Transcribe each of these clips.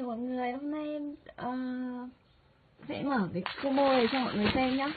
chào mọi người hôm nay em uh, sẽ mở cái combo này cho mọi người xem nhá.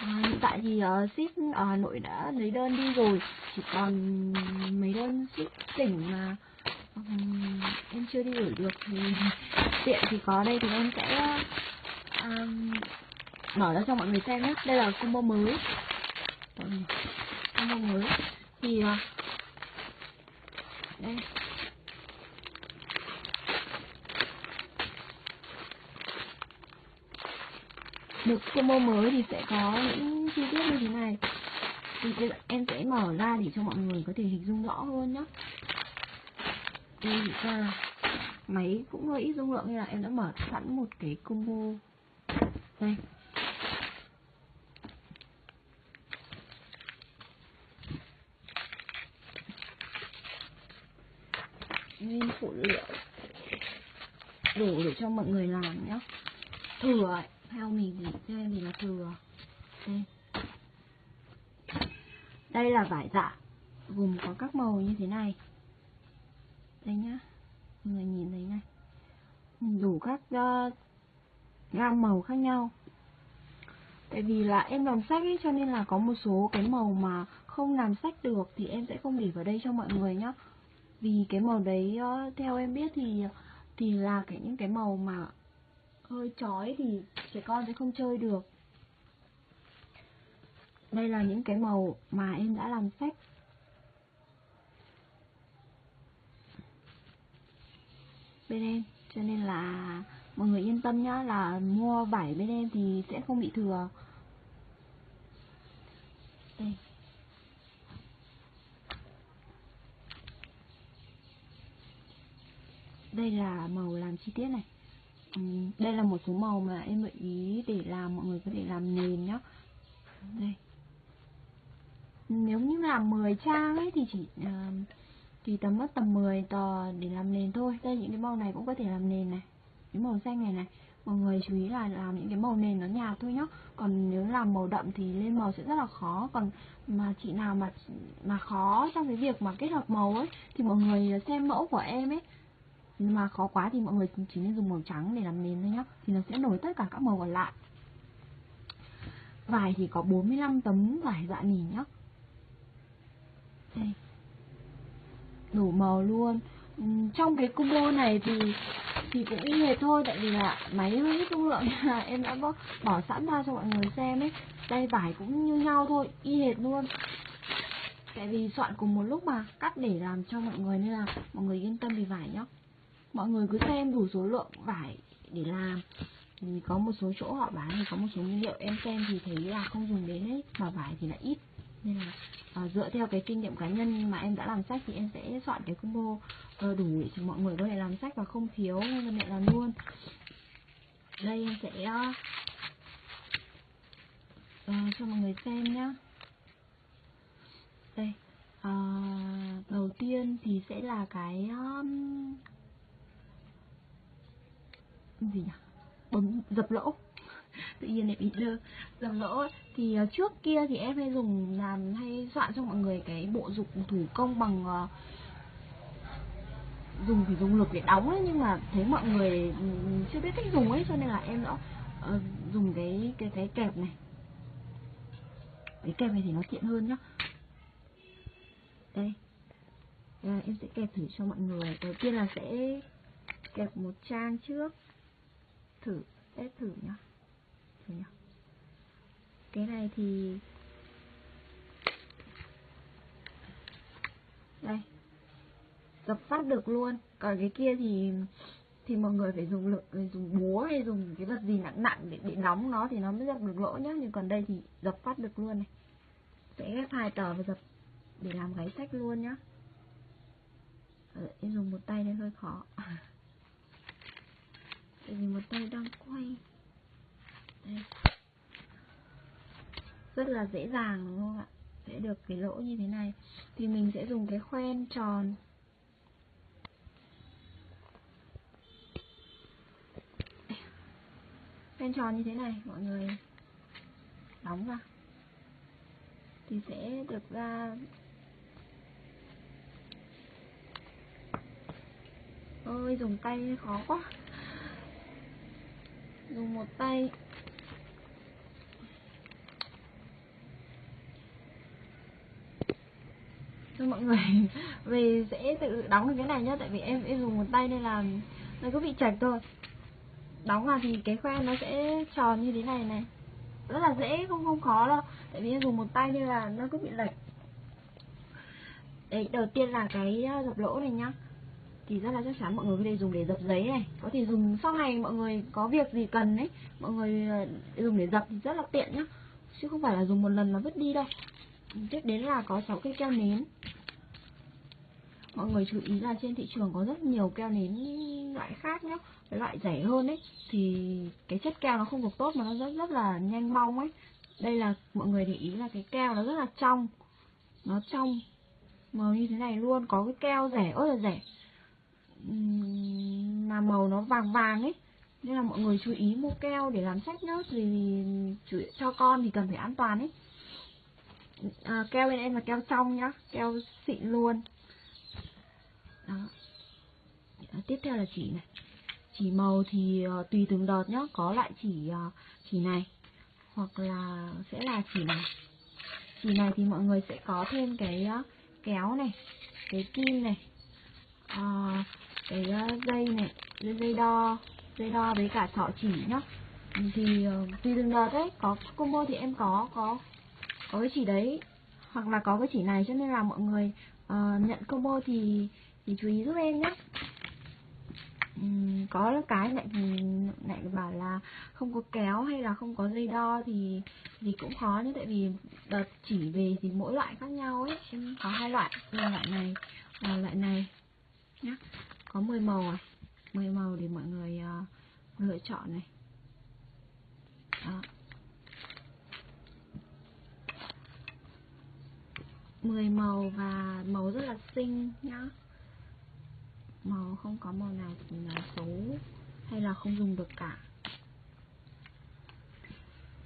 À, hiện tại thì uh, ship ở Hà Nội đã lấy đơn đi rồi. Chỉ còn mấy đơn ship tỉnh mà um, em chưa đi gửi được thì tiện thì có. Đây thì em sẽ um, mở ra cho mọi người xem nhé đây là combo mới. Combo mới. Thì uh, đây. Được combo mới thì sẽ có những chi tiết như thế này. Thì em sẽ mở ra để cho mọi người có thể hình dung rõ hơn nhé đây ra máy cũng hơi ít dung lượng nên là em đã mở sẵn một cái combo. Đây. Nguyên phụ liệu đủ để cho mọi người làm nhé Thử ấy theo mình thì cho em thì là thừa. Đây đây là vải dạ. Gồm có các màu như thế này. Đây nhá. Mọi người nhìn thấy này. Đủ các uh, gam màu khác nhau. Tại vì là em làm sách ấy cho nên là có một số cái màu mà không làm sách được thì em sẽ không để vào đây cho mọi người nhá. Vì cái màu đấy uh, theo em biết thì thì là cái những cái màu mà hơi chói thì trẻ con sẽ không chơi được. Đây là những cái màu mà em đã làm sách bên em, cho nên là mọi người yên tâm nhá, là mua vải bên em thì sẽ không bị thừa. Đây. Đây là màu làm chi tiết này. Ừ, đây là một số màu mà em gợi ý để làm mọi người có thể làm nền nhá. Đây. Nếu như làm 10 trang ấy thì chỉ uh, thì tầm mất tầm 10 tờ để làm nền thôi. Đây những cái màu này cũng có thể làm nền này. Cái màu xanh này này. Mọi người chú ý là làm những cái màu nền nó nhạt thôi nhá. Còn nếu làm màu đậm thì lên màu sẽ rất là khó. Còn mà chị nào mà mà khó trong cái việc mà kết hợp màu ấy thì mọi người xem mẫu của em ấy nhưng mà khó quá thì mọi người chỉ nên dùng màu trắng để làm nền thôi nhá. Thì nó sẽ nổi tất cả các màu còn lại. Vải thì có 45 tấm vải dạ nỉ nhá. Đây. Đủ màu luôn. Ừ, trong cái combo này thì thì cũng y hệt thôi tại vì là máy hơi ít dung lượng là em đã bỏ, bỏ sẵn ra cho mọi người xem ấy. Đây vải cũng như nhau thôi y hệt luôn. Tại vì soạn cùng một lúc mà cắt để làm cho mọi người nên là mọi người yên tâm về vải nhá mọi người cứ xem đủ số lượng vải để làm. Thì có một số chỗ họ bán thì có một số nguyên liệu em xem thì thấy là không dùng đến ấy mà vải thì là ít. Nên là à, dựa theo cái kinh nghiệm cá nhân mà em đã làm sách thì em sẽ soạn cái combo ờ, đủ để cho mọi người có thể làm sách và không thiếu nên mẹ làm luôn. Đây em sẽ uh, cho mọi người xem nhá. Đây uh, đầu tiên thì sẽ là cái um, gì nhỉ? Bấm dập lỗ. Tự nhiên lại bị đưa dập lỗ. Thì ờ, trước kia thì em hay dùng làm hay soạn cho mọi người cái bộ dụng thủ công bằng uh, dùng thì dùng lực để đóng ấy nhưng mà thấy mọi người ừ, ừ, chưa biết cách dùng ấy cho nên là em đã uh, dùng cái cái cái kẹp này. Cái kẹp này thì nó tiện hơn nhá. Đây. À, em sẽ kẹp thử cho mọi người. Đầu tiên là sẽ kẹp một trang trước thử, test thử nhá. Thử nhá. Cái này thì đây, dập phát được luôn. Còn cái kia thì thì mọi người phải dùng lực dùng búa hay dùng cái vật gì nặng nặng để để đóng nó thì nó mới dập được lỗ nhá. Nhưng còn đây thì dập phát được luôn này. Sẽ ghép hai tờ và dập để làm gáy sách luôn nhá. Ờ, em dùng một tay nên hơi khó. tại vì một tay đang quay. Đây. Rất là dễ dàng, đúng không ạ? Sẽ được cái lỗ như thế này. Thì mình sẽ dùng cái khoen tròn. Khoen tròn như thế này, mọi người. Đóng vào. Thì sẽ được ra ôi, dùng tay khó quá dùng một tay. Cho mọi người, về sẽ tự đóng được cái này nhá, tại vì em em dùng một tay nên là nó cứ bị chạch thôi. Đóng vào thì cái khoen nó sẽ tròn như thế này này. Rất là dễ, không không khó đâu. Tại vì em dùng một tay nên là nó cứ bị lệch. Đấy, đầu tiên là cái ờ, dập lỗ này nhá thì rất là chắc chắn mọi người có thể dùng để dập giấy này. Có thể dùng sau này mọi người có việc gì cần đấy mọi người ờ, dùng để dập thì rất là tiện nhá. Chứ không phải là dùng một lần là vứt đi đâu. Tiếp đến là có 6 cây keo nến. Mọi người chú ý là trên thị trường có rất nhiều keo nến loại khác nhá, cái loại rẻ hơn ấy. Thì cái chất keo nó không được tốt mà nó rất rất là nhanh bong ấy. Đây là mọi người để ý là cái keo nó rất là trong, nó trong màu như thế này luôn, có cái keo rẻ ớt là rẻ mà màu nó vàng vàng ấy. Nên là mọi người chú ý mua keo để làm sách nhá. Thì cho con thì cần phải an toàn ấy. À, keo bên em là keo trong nhá. Keo xịn luôn. Đó. À, tiếp theo là chỉ này. Chỉ màu thì uh, tùy từng đợt nhá. Có lại chỉ uh, chỉ này. Hoặc là sẽ là chỉ này. Chỉ này thì mọi người sẽ có thêm cái uh, kéo này. Cái kim này. Uh, cái ờ, dây này dây, dây đo dây đo với cả thọ chỉ nhá thì ờ, tùy từng đợt đấy có combo thì em có có có cái chỉ đấy hoặc là có cái chỉ này cho nên là mọi người uh, nhận combo thì thì chú ý giúp em nhé uhm, có cái lại lại bảo là không có kéo hay là không có dây đo thì thì cũng khó nhé tại vì đợt chỉ về thì mỗi loại khác nhau ấy em có hai loại loại này và loại này nhá có 10 màu à? 10 màu để mọi người uh, lựa chọn này. Đó. 10 màu và màu rất là xinh nhá. Màu không có màu nào là xấu hay là không dùng được cả.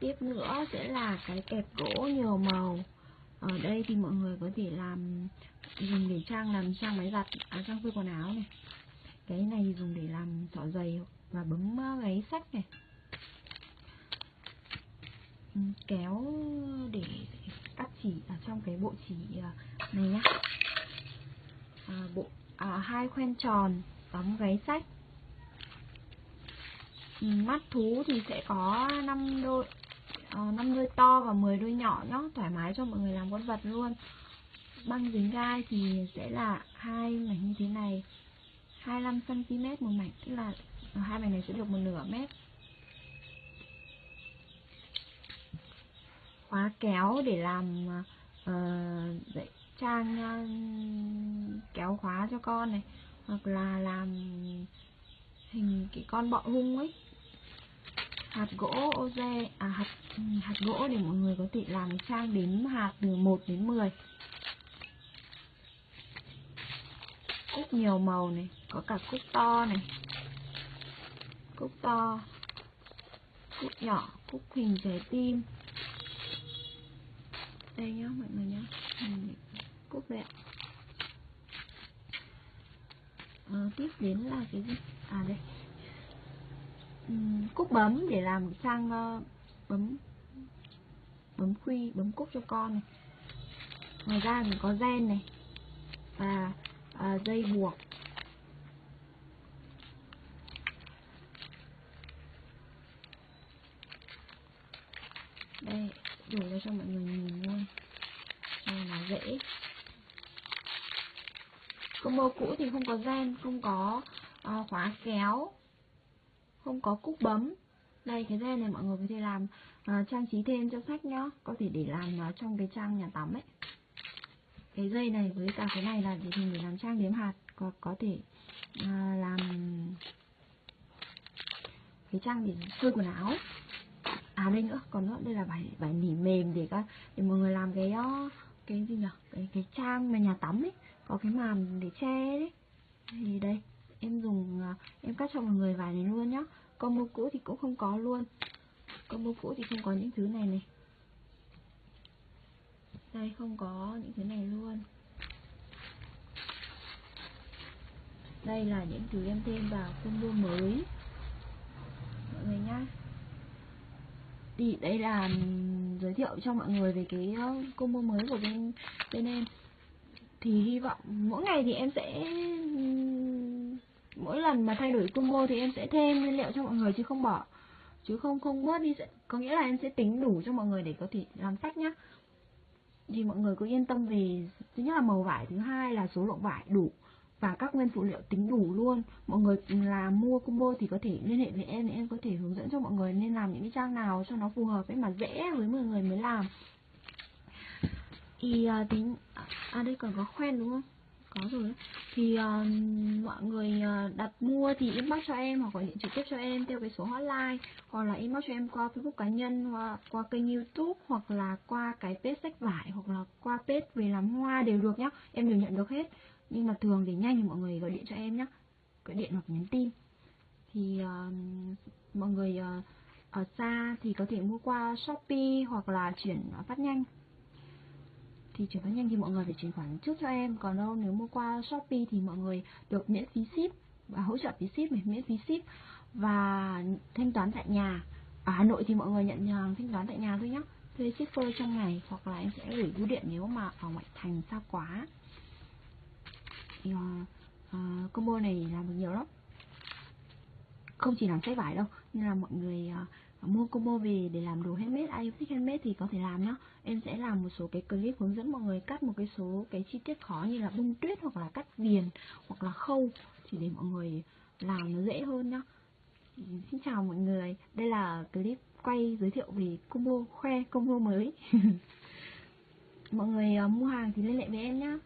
Tiếp nữa sẽ là cái kẹp gỗ nhiều màu. Ở đây thì mọi người có thể làm dùng để trang làm trang máy giặt à, trang phơi quần áo này. Cái này dùng để làm xỏ giày và bấm à, gáy sách này. Ừ, kéo để cắt chỉ ở trong cái bộ chỉ à, này nhá. À, bộ à, hai khoen tròn đóng gáy sách. Ừ, mắt thú thì sẽ có 5 đôi ờ, năm 5 đôi to và 10 đôi nhỏ nhá thoải mái cho mọi người làm con vật luôn băng dính gai thì sẽ là hai mảnh như thế này. 25 cm một mảnh tức là hai mảnh này sẽ được một nửa mét. Khóa kéo để làm uh, trang uh, kéo khóa cho con này hoặc là làm hình cái con bọ hung ấy. Hạt gỗ oze à hạt ừ, hạt gỗ để mọi người có thể làm trang đếm hạt từ 1 đến 10 cúc nhiều màu này có cả cúc to này cúc to cúc nhỏ cúc hình trái tim đây nhá mọi người nhá cúc đẹp ạ. À, tiếp đến là cái gì? À đây. Uhm, cúc bấm để làm sang uh, ờ, bấm bấm khuy bấm cúc cho con này. Ngoài ra thì có gen này. Và à, dây buộc. Đây đủ ra cho mọi người nhìn luôn. Cho nó dễ. Combo cũ thì không có gen không có à, khóa kéo không có cúc bấm. Đây cái gen này mọi người có thể làm à, trang trí thêm cho sách nhá. Có thể để làm à, trong cái trang nhà tắm ấy cái dây này với cả cái này là để mình để làm trang đếm hạt có có thể à, làm cái trang để phơi quần áo. À đây nữa còn nữa đây là vải vải nỉ mềm để các để mọi người làm cái ờ, cái gì nhỉ cái cái trang mà nhà tắm ấy có cái màn để che đấy thì đây em dùng à, em cắt cho mọi người vải này luôn nhá. Combo cũ thì cũng không có luôn. Combo cũ thì không có những thứ này này đây, không có những thứ này luôn. Đây là những thứ em thêm vào combo mới. Mọi người nhá. Thì đây là giới thiệu cho mọi người về cái combo mới của bên bên em. Thì hy vọng mỗi ngày thì em sẽ mỗi lần mà thay đổi combo thì em sẽ thêm nguyên liệu cho mọi người chứ không bỏ, chứ không không bớt đi có nghĩa là em sẽ tính đủ cho mọi người để có thể làm sách nhá thì mọi người cứ yên tâm về thứ nhất là màu vải thứ hai là số lượng vải đủ và các nguyên phụ liệu tính đủ luôn. Mọi người là mua combo thì có thể liên hệ với em em có thể hướng dẫn cho mọi người nên làm những cái trang nào cho nó phù hợp với mà dễ với mọi người mới làm. Thì à, tính à, à đây còn có khoen đúng không? Có rồi. Thì uh, mọi người ờ, đặt mua thì inbox cho em hoặc gọi điện trực tiếp cho em theo cái số hotline hoặc là inbox cho em qua facebook cá nhân qua, qua kênh youtube hoặc là qua cái page sách vải hoặc là qua page về làm hoa đều được nhá. Em đều nhận được hết. Nhưng mà thường để nhanh thì mọi người gọi điện cho em nhá. Gọi điện hoặc nhắn tin. Thì uh, mọi người uh, ở xa thì có thể mua qua shopee hoặc là chuyển phát nhanh thì chuyển phát nhanh thì mọi người phải chuyển khoản trước cho em. Còn đâu nếu mua qua shopee thì mọi người được miễn phí ship và hỗ trợ phí ship này miễn phí ship và thanh toán tại nhà. Ở hà nội thì mọi người nhận hàng thanh toán tại nhà thôi nhé thuê shipper trong ngày hoặc là em sẽ gửi bưu điện nếu mà ở ngoại thành xa quá. Thì uh, uh, combo này làm được nhiều lắm. Không chỉ làm sách vải đâu nên là mọi người uh, mua combo về để làm đồ handmade ai thích handmade thì có thể làm nhá. Em sẽ làm một số cái clip hướng dẫn mọi người cắt một cái số cái chi tiết khó như là bông tuyết hoặc là cắt viền hoặc là khâu chỉ để mọi người làm nó dễ hơn nhá. Xin chào mọi người. Đây là clip quay giới thiệu về combo khoe combo mới. Mọi người uh, mua hàng thì liên hệ với em nhá.